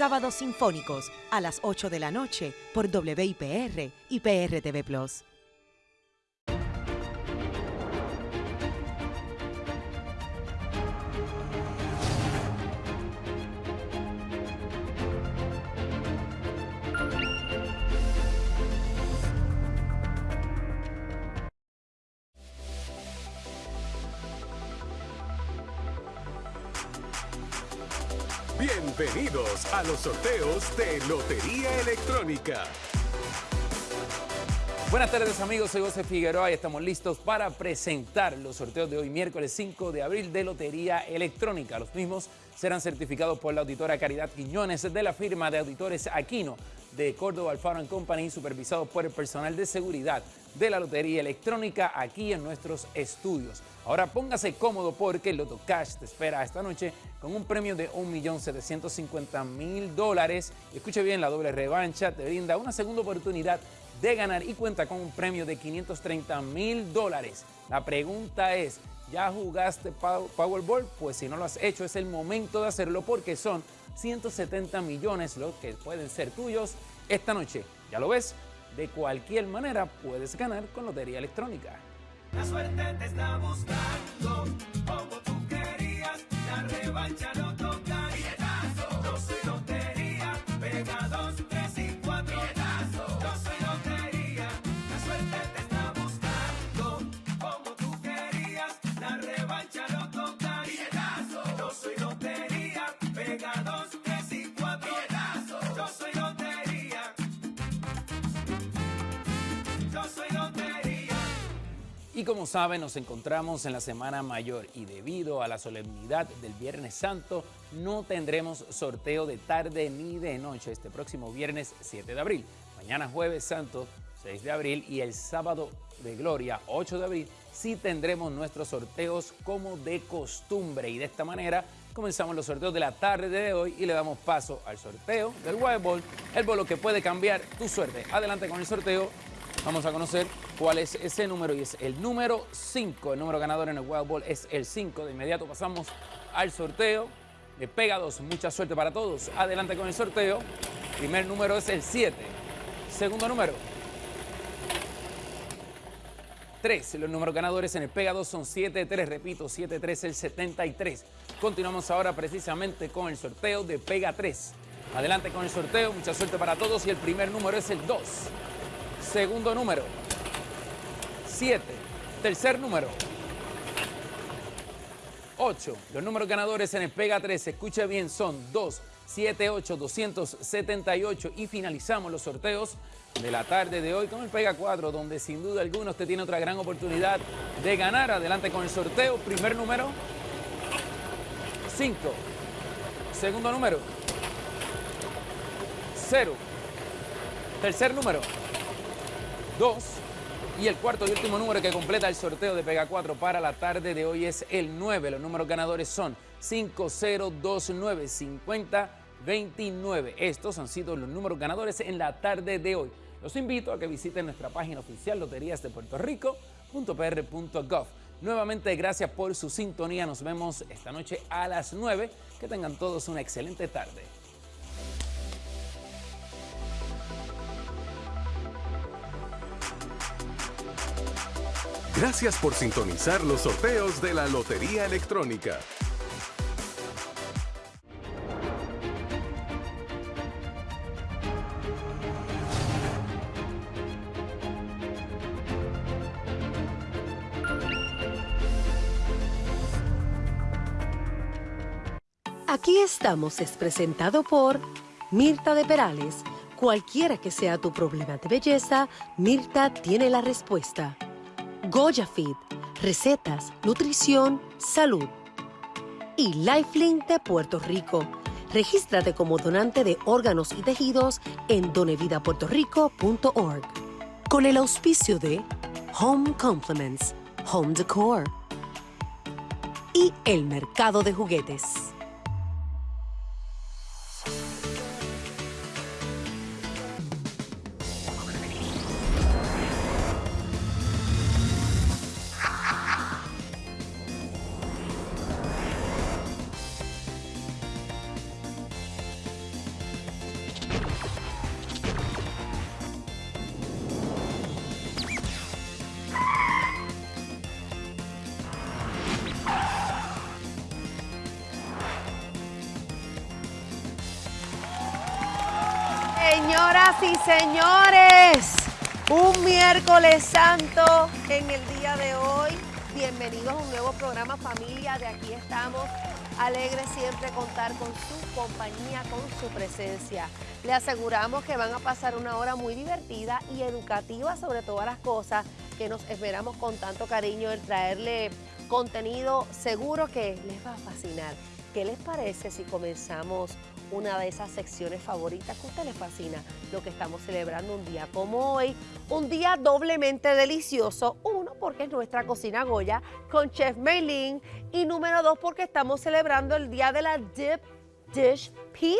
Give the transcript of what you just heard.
Sábados Sinfónicos a las 8 de la noche por WIPR y PRTV Plus. Bienvenidos a los sorteos de Lotería Electrónica. Buenas tardes amigos, soy José Figueroa y estamos listos para presentar los sorteos de hoy miércoles 5 de abril de Lotería Electrónica. Los mismos serán certificados por la auditora Caridad Quiñones de la firma de auditores Aquino de Córdoba Alfaro Company, supervisados por el personal de seguridad de la Lotería Electrónica aquí en nuestros estudios. Ahora póngase cómodo porque Loto Cash te espera esta noche con un premio de 1.750.000 dólares. Escuche bien, la doble revancha te brinda una segunda oportunidad de ganar y cuenta con un premio de 530 mil dólares. La pregunta es, ¿ya jugaste Powerball? Pues si no lo has hecho es el momento de hacerlo porque son 170 millones los que pueden ser tuyos esta noche. ¿Ya lo ves? De cualquier manera puedes ganar con Lotería Electrónica. La suerte te está buscando, como tú querías, la revancha no Y como saben, nos encontramos en la Semana Mayor y debido a la solemnidad del Viernes Santo, no tendremos sorteo de tarde ni de noche este próximo viernes 7 de abril. Mañana jueves santo 6 de abril y el sábado de gloria 8 de abril sí tendremos nuestros sorteos como de costumbre y de esta manera comenzamos los sorteos de la tarde de hoy y le damos paso al sorteo del White Ball, el bolo que puede cambiar tu suerte. Adelante con el sorteo. Vamos a conocer cuál es ese número y es el número 5. El número ganador en el Wild Ball es el 5. De inmediato pasamos al sorteo de Pega 2. Mucha suerte para todos. Adelante con el sorteo. Primer número es el 7. Segundo número. 3. Los números ganadores en el Pega 2 son 7, 3, repito, 7, 3, el 73. Continuamos ahora precisamente con el sorteo de Pega 3. Adelante con el sorteo, mucha suerte para todos y el primer número es el 2. Segundo número, 7. Tercer número, 8. Los números ganadores en el Pega 3, escuche bien, son 2, 7, 8, 278 y finalizamos los sorteos de la tarde de hoy con el Pega 4, donde sin duda alguna usted tiene otra gran oportunidad de ganar. Adelante con el sorteo. Primer número, 5. Segundo número, 0. Tercer número, 2. Y el cuarto y último número que completa el sorteo de Pega 4 para la tarde de hoy es el 9. Los números ganadores son 5029 50 29. Estos han sido los números ganadores en la tarde de hoy. Los invito a que visiten nuestra página oficial loterías de Puerto Rico.pr.gov. Nuevamente, gracias por su sintonía. Nos vemos esta noche a las 9. Que tengan todos una excelente tarde. Gracias por sintonizar los sorteos de la Lotería Electrónica. Aquí estamos es presentado por Mirta de Perales. Cualquiera que sea tu problema de belleza, Mirta tiene la respuesta. Goya Fit, recetas, nutrición, salud. Y Lifelink de Puerto Rico. Regístrate como donante de órganos y tejidos en donevidapuertorico.org. Con el auspicio de Home Compliments, Home Decor y el mercado de juguetes. Señoras y señores, un miércoles santo en el día de hoy. Bienvenidos a un nuevo programa Familia. De aquí estamos. Alegres siempre contar con su compañía, con su presencia. Le aseguramos que van a pasar una hora muy divertida y educativa sobre todas las cosas que nos esperamos con tanto cariño el traerle contenido seguro que les va a fascinar. ¿Qué les parece si comenzamos una de esas secciones favoritas que a usted les fascina? Lo que estamos celebrando un día como hoy, un día doblemente delicioso. Uno, porque es nuestra cocina Goya con Chef Meilin. Y número dos, porque estamos celebrando el día de la Dip Dish Pizza.